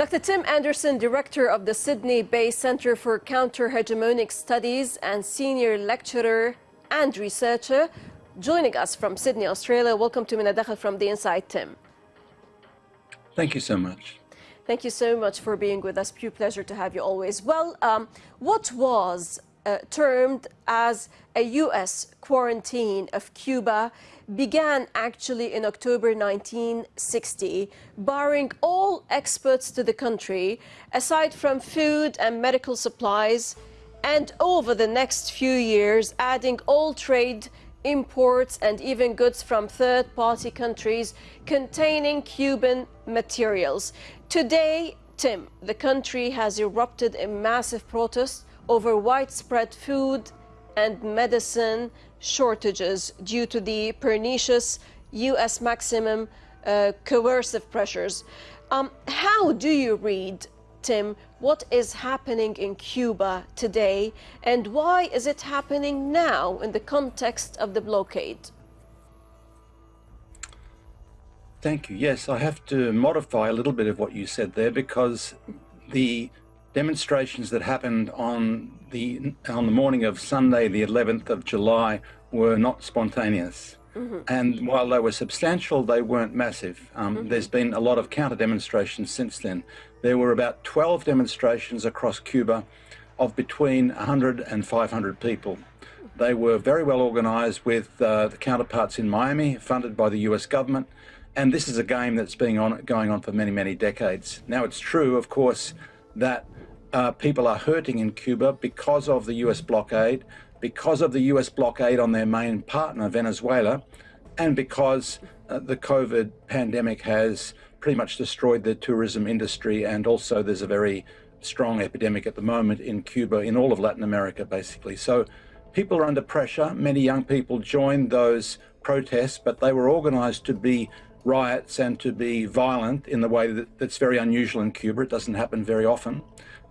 Dr. Tim Anderson, Director of the Sydney-based Centre for Counter-Hegemonic Studies and Senior Lecturer and Researcher, joining us from Sydney, Australia. Welcome to Min from the Inside, Tim. Thank you so much. Thank you so much for being with us. Pure pleasure to have you always. Well, um, what was uh, termed as a U.S. quarantine of Cuba began actually in October 1960, barring all exports to the country, aside from food and medical supplies, and over the next few years, adding all trade imports and even goods from third-party countries containing Cuban materials. Today, Tim, the country has erupted in massive protests over widespread food and medicine shortages due to the pernicious U.S. maximum uh, coercive pressures. Um, how do you read, Tim, what is happening in Cuba today and why is it happening now in the context of the blockade? Thank you. Yes, I have to modify a little bit of what you said there because the demonstrations that happened on the on the morning of Sunday, the 11th of July, were not spontaneous. Mm -hmm. And while they were substantial, they weren't massive. Um, mm -hmm. There's been a lot of counter demonstrations since then. There were about 12 demonstrations across Cuba of between 100 and 500 people. They were very well organized with uh, the counterparts in Miami, funded by the US government. And this is a game that's been on, going on for many, many decades. Now, it's true, of course, that uh, people are hurting in Cuba because of the US blockade, because of the US blockade on their main partner, Venezuela, and because uh, the COVID pandemic has pretty much destroyed the tourism industry. And also there's a very strong epidemic at the moment in Cuba, in all of Latin America, basically. So people are under pressure. Many young people joined those protests, but they were organized to be riots and to be violent in the way that, that's very unusual in Cuba. It doesn't happen very often.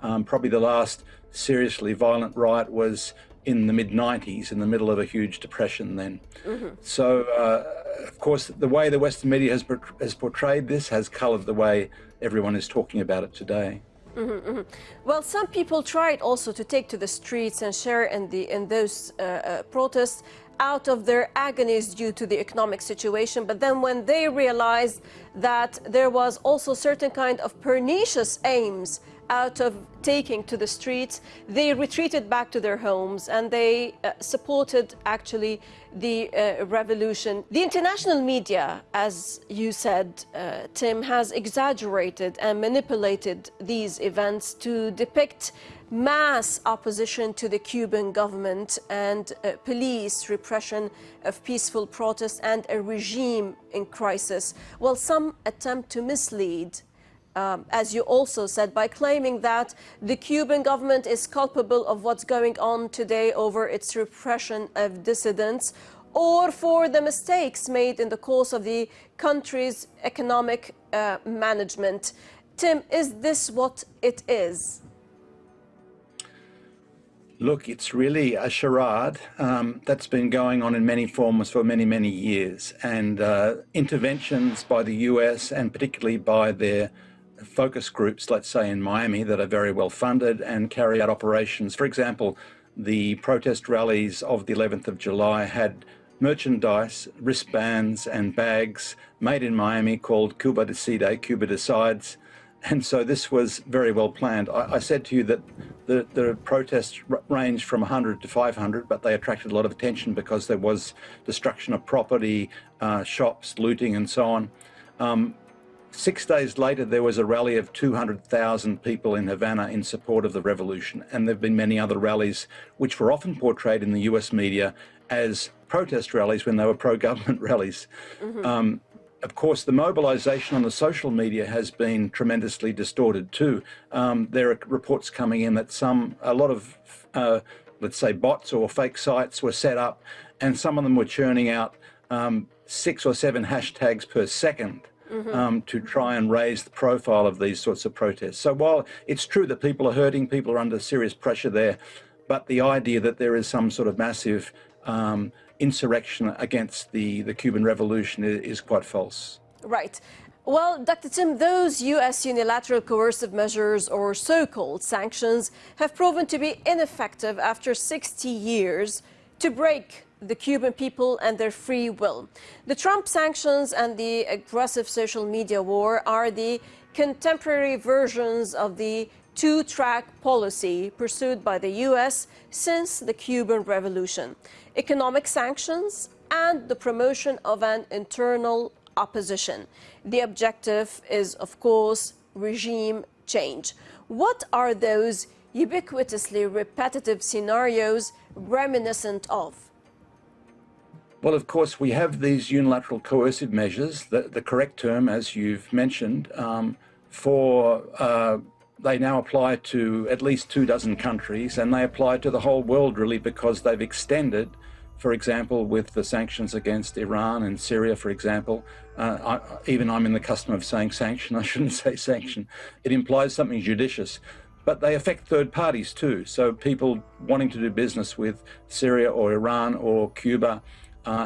Um, probably the last seriously violent riot was in the mid 90s, in the middle of a huge depression then. Mm -hmm. So, uh, of course, the way the Western media has, has portrayed this has colored the way everyone is talking about it today. Mm -hmm, mm -hmm. Well, some people tried also to take to the streets and share in, the, in those uh, uh, protests out of their agonies due to the economic situation. But then when they realized that there was also certain kind of pernicious aims out of taking to the streets, they retreated back to their homes and they uh, supported actually the uh, revolution. The international media, as you said, uh, Tim, has exaggerated and manipulated these events to depict mass opposition to the Cuban government and uh, police repression of peaceful protests and a regime in crisis. Well, some attempt to mislead um, as you also said, by claiming that the Cuban government is culpable of what's going on today over its repression of dissidents or for the mistakes made in the course of the country's economic uh, management. Tim, is this what it is? Look, it's really a charade um, that's been going on in many forms for many, many years. And uh, interventions by the US and particularly by their focus groups, let's say in Miami, that are very well funded and carry out operations. For example, the protest rallies of the 11th of July had merchandise, wristbands and bags made in Miami called Cuba Decide, Cuba Decides, and so this was very well planned. I, I said to you that the, the protests ranged from 100 to 500, but they attracted a lot of attention because there was destruction of property, uh, shops, looting, and so on. Um, six days later, there was a rally of 200,000 people in Havana in support of the revolution. And there have been many other rallies, which were often portrayed in the US media as protest rallies when they were pro-government rallies. Mm -hmm. um, of course, the mobilization on the social media has been tremendously distorted too. Um, there are reports coming in that some, a lot of, uh, let's say, bots or fake sites were set up, and some of them were churning out um, six or seven hashtags per 2nd mm -hmm. um, to try and raise the profile of these sorts of protests. So while it's true that people are hurting, people are under serious pressure there, but the idea that there is some sort of massive um, insurrection against the, the Cuban Revolution is, is quite false. Right. Well, Dr. Tim, those U.S. unilateral coercive measures or so-called sanctions have proven to be ineffective after 60 years to break the Cuban people and their free will. The Trump sanctions and the aggressive social media war are the contemporary versions of the two-track policy pursued by the U.S. since the Cuban Revolution. Economic sanctions and the promotion of an internal opposition. The objective is, of course, regime change. What are those ubiquitously repetitive scenarios reminiscent of? Well, of course, we have these unilateral coercive measures, the, the correct term, as you've mentioned, um, for uh, they now apply to at least two dozen countries and they apply to the whole world really because they've extended for example, with the sanctions against Iran and Syria, for example, uh, I, even I'm in the custom of saying sanction, I shouldn't say sanction. It implies something judicious. But they affect third parties too. So people wanting to do business with Syria or Iran or Cuba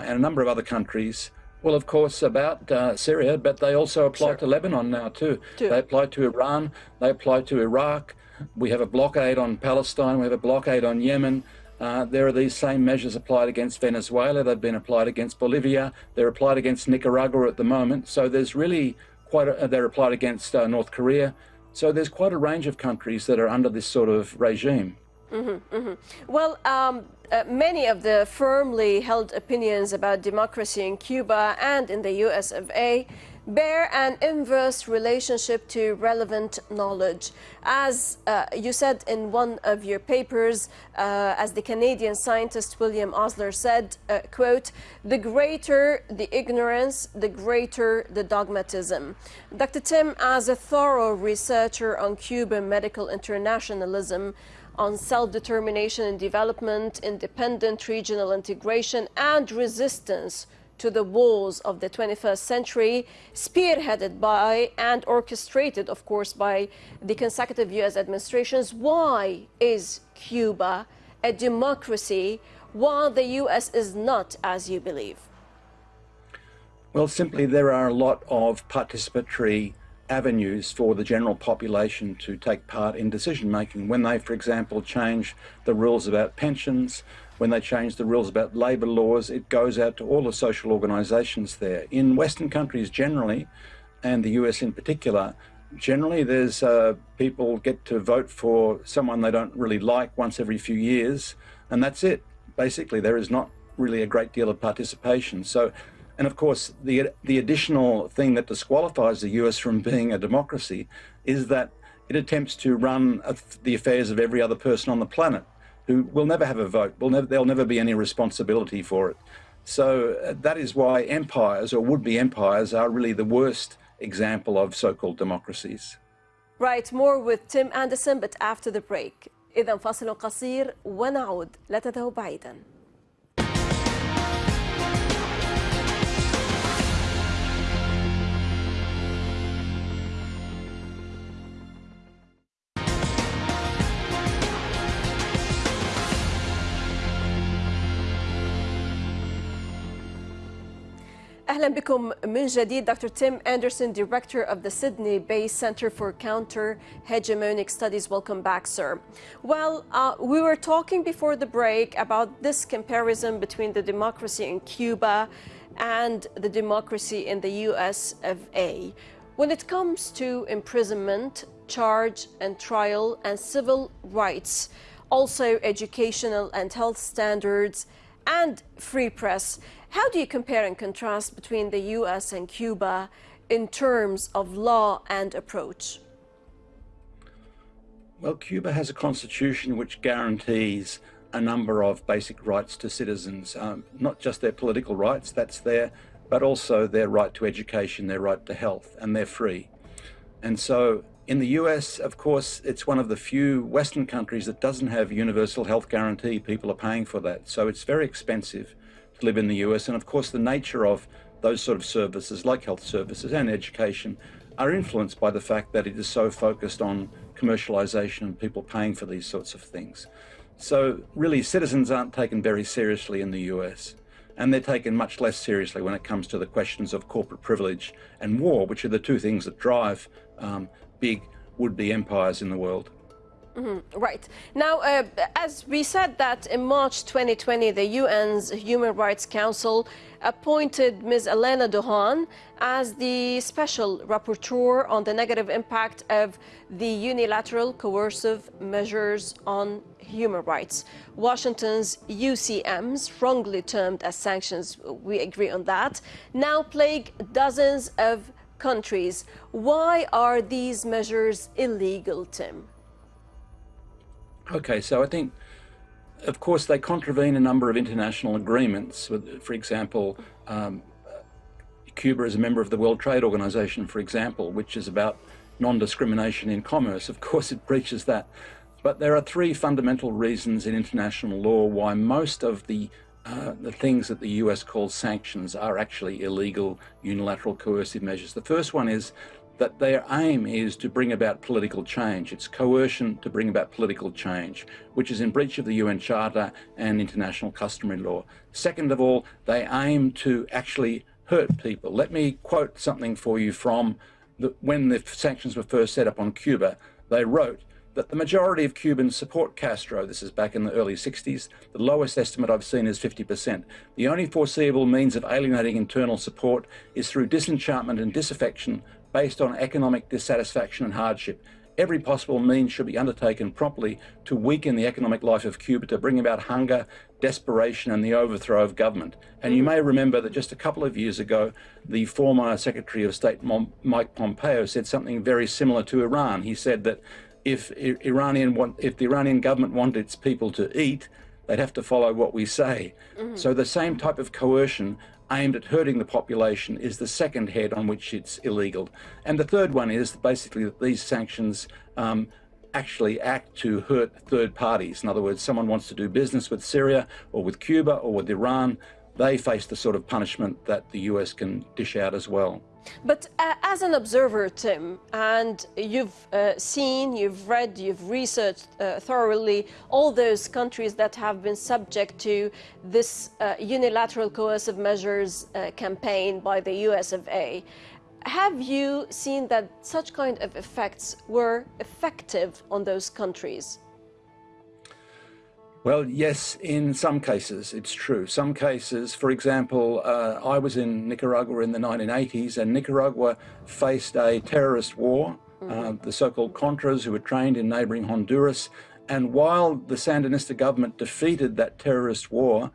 and a number of other countries well, of course, about uh, Syria, but they also apply sure. to Lebanon now too. too. They apply to Iran, they apply to Iraq. We have a blockade on Palestine, we have a blockade on Yemen. Uh, there are these same measures applied against Venezuela. They've been applied against Bolivia. They're applied against Nicaragua at the moment. So there's really quite a, they're applied against uh, North Korea. So there's quite a range of countries that are under this sort of regime. Mm -hmm, mm -hmm. Well, um, uh, many of the firmly held opinions about democracy in Cuba and in the US of A bear an inverse relationship to relevant knowledge. As uh, you said in one of your papers, uh, as the Canadian scientist William Osler said, uh, quote, the greater the ignorance, the greater the dogmatism. Dr. Tim, as a thorough researcher on Cuban medical internationalism, on self-determination and development, independent regional integration and resistance to the wars of the 21st century, spearheaded by and orchestrated, of course, by the consecutive U.S. administrations. Why is Cuba a democracy while the U.S. is not, as you believe? Well, simply there are a lot of participatory avenues for the general population to take part in decision making when they, for example, change the rules about pensions, when they change the rules about labour laws, it goes out to all the social organisations there. In Western countries generally, and the US in particular, generally there's uh, people get to vote for someone they don't really like once every few years, and that's it. Basically, there is not really a great deal of participation. So, and of course, the the additional thing that disqualifies the US from being a democracy is that it attempts to run the affairs of every other person on the planet who will never have a vote. Will never, there'll never be any responsibility for it. So uh, that is why empires or would-be empires are really the worst example of so-called democracies. Right, more with Tim Anderson, but after the break. إذا فاصل قصير ونعود لا تذهبوا بعيداً. أهلا بكم من جديد Dr. Tim Anderson, Director of the Sydney-based Center for Counter-Hegemonic Studies. Welcome back, sir. Well, uh, we were talking before the break about this comparison between the democracy in Cuba and the democracy in the US of A. When it comes to imprisonment, charge and trial and civil rights, also educational and health standards and free press, how do you compare and contrast between the US and Cuba in terms of law and approach? Well, Cuba has a constitution which guarantees a number of basic rights to citizens, um, not just their political rights, that's there, but also their right to education, their right to health, and they're free. And so in the US, of course, it's one of the few Western countries that doesn't have universal health guarantee. People are paying for that. So it's very expensive to live in the US. And of course, the nature of those sort of services, like health services and education, are influenced by the fact that it is so focused on commercialization and people paying for these sorts of things. So really, citizens aren't taken very seriously in the US. and they're taken much less seriously when it comes to the questions of corporate privilege and war, which are the two things that drive um, big would-be empires in the world. Mm -hmm. Right. Now, uh, as we said that in March 2020, the UN's Human Rights Council appointed Ms. Alena Douhan as the special rapporteur on the negative impact of the unilateral coercive measures on human rights. Washington's UCMs, wrongly termed as sanctions, we agree on that, now plague dozens of countries. Why are these measures illegal, Tim? Okay, so I think, of course, they contravene a number of international agreements. For example, um, Cuba is a member of the World Trade Organization, for example, which is about non-discrimination in commerce. Of course, it breaches that. But there are three fundamental reasons in international law why most of the uh, the things that the US calls sanctions are actually illegal unilateral coercive measures. The first one is that their aim is to bring about political change. It's coercion to bring about political change, which is in breach of the UN Charter and international customary law. Second of all, they aim to actually hurt people. Let me quote something for you from the, when the sanctions were first set up on Cuba. They wrote, that the majority of Cubans support Castro. This is back in the early 60s. The lowest estimate I've seen is 50%. The only foreseeable means of alienating internal support is through disenchantment and disaffection based on economic dissatisfaction and hardship. Every possible means should be undertaken promptly to weaken the economic life of Cuba, to bring about hunger, desperation and the overthrow of government. And you may remember that just a couple of years ago, the former Secretary of State Mike Pompeo said something very similar to Iran. He said that if Iranian want, if the Iranian government wanted its people to eat, they'd have to follow what we say. Mm -hmm. So the same type of coercion aimed at hurting the population is the second head on which it's illegal. And the third one is basically that these sanctions um, actually act to hurt third parties. In other words, someone wants to do business with Syria or with Cuba or with Iran, they face the sort of punishment that the US can dish out as well. But uh, as an observer, Tim, and you've uh, seen, you've read, you've researched uh, thoroughly all those countries that have been subject to this uh, unilateral coercive measures uh, campaign by the US of A. Have you seen that such kind of effects were effective on those countries? Well, yes, in some cases, it's true. Some cases, for example, uh, I was in Nicaragua in the 1980s, and Nicaragua faced a terrorist war, uh, mm-hmm. the so-called Contras, who were trained in neighboring Honduras. And while the Sandinista government defeated that terrorist war,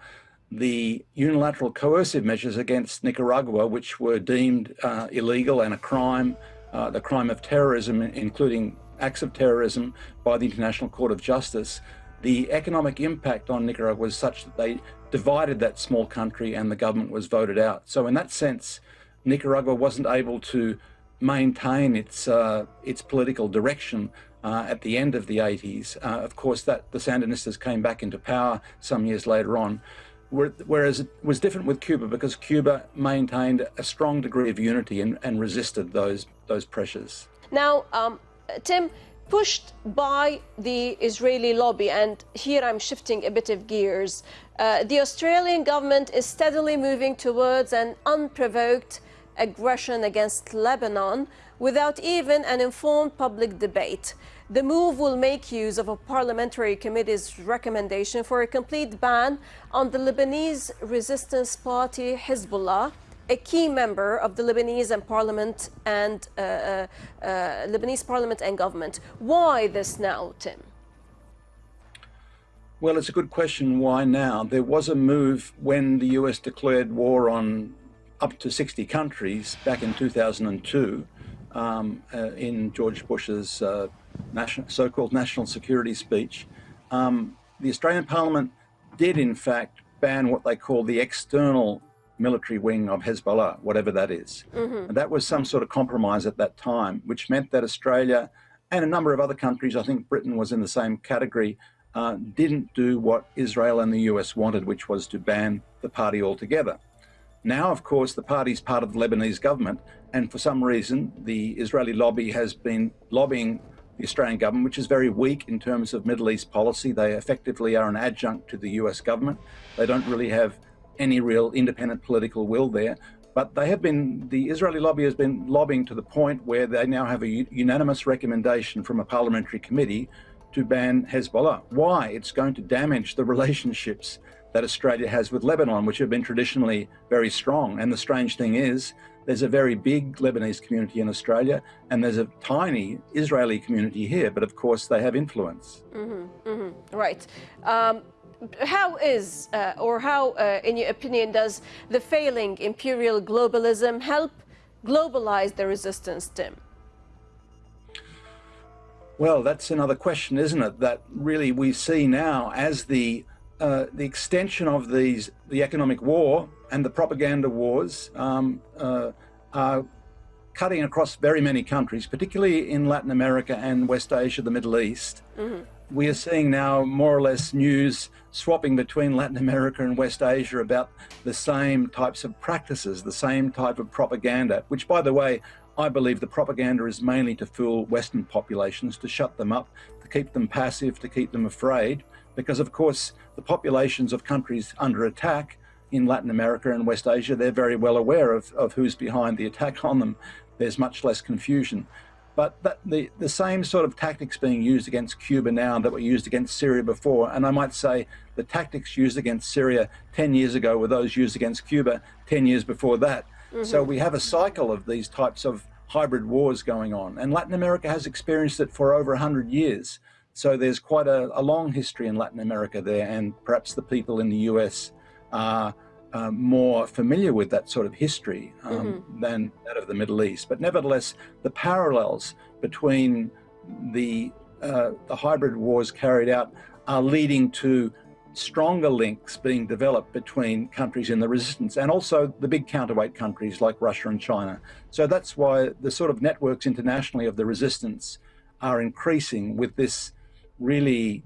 the unilateral coercive measures against Nicaragua, which were deemed uh, illegal and a crime, uh, the crime of terrorism, including acts of terrorism by the International Court of Justice, the economic impact on Nicaragua was such that they divided that small country and the government was voted out. So in that sense, Nicaragua wasn't able to maintain its uh, its political direction uh, at the end of the 80s. Uh, of course, that the Sandinistas came back into power some years later on. Whereas it was different with Cuba because Cuba maintained a strong degree of unity and, and resisted those those pressures. Now, um, Tim, pushed by the Israeli lobby, and here I'm shifting a bit of gears, uh, the Australian government is steadily moving towards an unprovoked aggression against Lebanon without even an informed public debate. The move will make use of a parliamentary committee's recommendation for a complete ban on the Lebanese resistance party Hezbollah a key member of the Lebanese and parliament and uh, uh, uh, Lebanese parliament and government. Why this now, Tim? Well, it's a good question. Why now? There was a move when the US declared war on up to 60 countries back in 2002 um, uh, in George Bush's uh, so-called national security speech. Um, the Australian Parliament did, in fact, ban what they call the external military wing of Hezbollah, whatever that is. Mm -hmm. And that was some sort of compromise at that time, which meant that Australia and a number of other countries, I think Britain was in the same category, uh, didn't do what Israel and the US wanted, which was to ban the party altogether. Now, of course, the party is part of the Lebanese government, and for some reason, the Israeli lobby has been lobbying the Australian government, which is very weak in terms of Middle East policy. They effectively are an adjunct to the US government. They don't really have any real independent political will there. But they have been, the Israeli lobby has been lobbying to the point where they now have a unanimous recommendation from a parliamentary committee to ban Hezbollah. Why? It's going to damage the relationships that Australia has with Lebanon, which have been traditionally very strong. And the strange thing is, there's a very big Lebanese community in Australia, and there's a tiny Israeli community here, but of course they have influence. Mm-hmm, mm-hmm, right. Um, how is, uh, or how, uh, in your opinion, does the failing imperial globalism help globalize the resistance, Tim? Well, that's another question, isn't it? That really we see now as the uh, the extension of these the economic war and the propaganda wars um, uh, are cutting across very many countries, particularly in Latin America and West Asia, the Middle East. Mm-hmm. We are seeing now more or less news swapping between Latin America and West Asia about the same types of practices, the same type of propaganda, which, by the way, I believe the propaganda is mainly to fool Western populations, to shut them up, to keep them passive, to keep them afraid. Because, of course, the populations of countries under attack in Latin America and West Asia, they're very well aware of, of who's behind the attack on them. There's much less confusion. But that, the, the same sort of tactics being used against Cuba now that were used against Syria before, and I might say the tactics used against Syria 10 years ago were those used against Cuba 10 years before that. Mm-hmm. So we have a cycle of these types of hybrid wars going on, and Latin America has experienced it for over 100 years. So there's quite a, a long history in Latin America there, and perhaps the people in the US are uh, more familiar with that sort of history um, mm-hmm. than that of the Middle East. But nevertheless, the parallels between the uh, the hybrid wars carried out are leading to stronger links being developed between countries in the resistance and also the big counterweight countries like Russia and China. So that's why the sort of networks internationally of the resistance are increasing with this really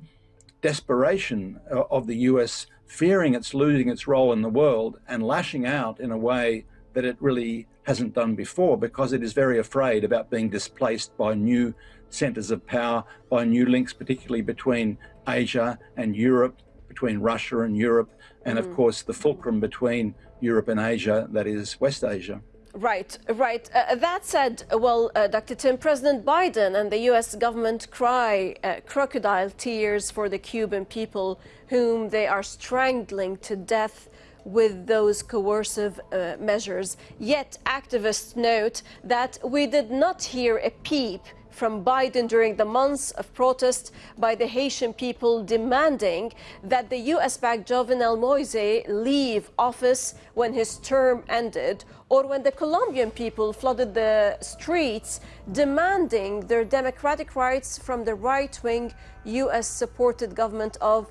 desperation of the US fearing it's losing its role in the world and lashing out in a way that it really hasn't done before because it is very afraid about being displaced by new centers of power, by new links, particularly between Asia and Europe, between Russia and Europe, and mm. of course the fulcrum between Europe and Asia, that is West Asia. Right, right. Uh, that said, well, uh, Dr. Tim, President Biden and the U.S. government cry uh, crocodile tears for the Cuban people whom they are strangling to death with those coercive uh, measures. Yet activists note that we did not hear a peep from Biden during the months of protest by the Haitian people demanding that the US-backed Jovenel Moise leave office when his term ended or when the Colombian people flooded the streets demanding their democratic rights from the right-wing US-supported government of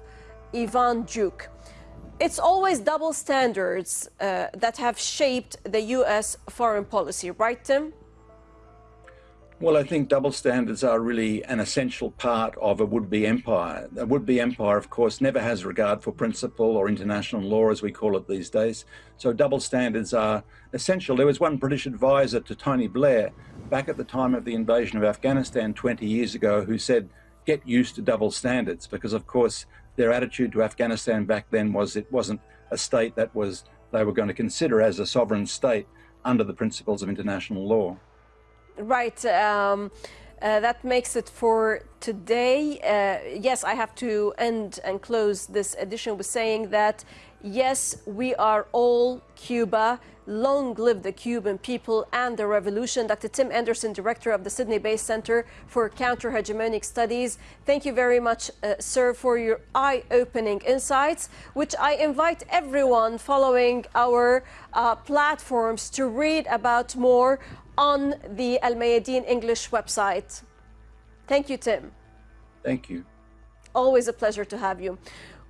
Ivan Duque. It's always double standards uh, that have shaped the US foreign policy, right, Tim? Well, I think double standards are really an essential part of a would-be empire. A would-be empire, of course, never has regard for principle or international law, as we call it these days. So double standards are essential. There was one British advisor to Tony Blair back at the time of the invasion of Afghanistan 20 years ago who said, get used to double standards, because of course their attitude to Afghanistan back then was it wasn't a state that was they were going to consider as a sovereign state under the principles of international law. Right. Um, uh, that makes it for today. Uh, yes, I have to end and close this edition with saying that, yes, we are all Cuba. Long live the Cuban people and the revolution. Dr. Tim Anderson, director of the Sydney based Center for Counter Hegemonic Studies. Thank you very much, uh, sir, for your eye opening insights, which I invite everyone following our uh, platforms to read about more on the Al Mayadeen English website. Thank you, Tim. Thank you. Always a pleasure to have you.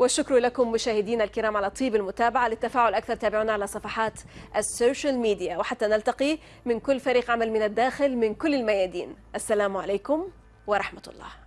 والشكر لكم مشاهدينا الكرام على طيب المتابعة للتفاعل أكثر تابعونا على صفحات السوشيال ميديا. وحتى نلتقي من كل فريق عمل من الداخل من كل الميادين. السلام عليكم ورحمة الله.